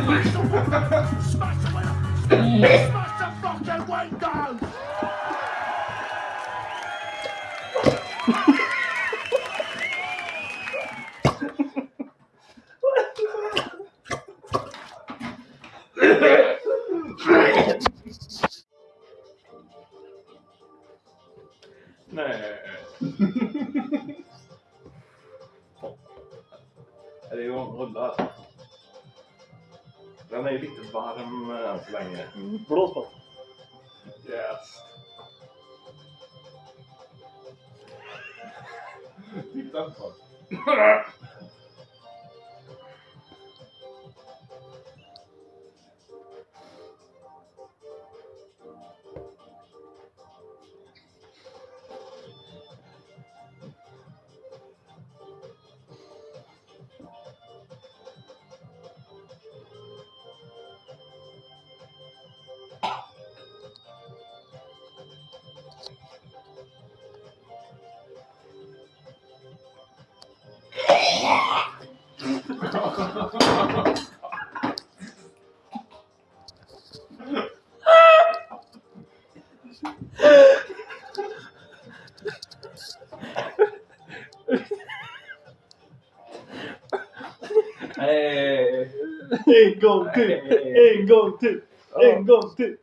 Smash the window! Smash the window! Smash the fucking window! Nej. Det ju en rulle. Den är ju lite varm eh, än så länge. Blås på. Yes. Titta på. En gång till! En gång till! En gång till!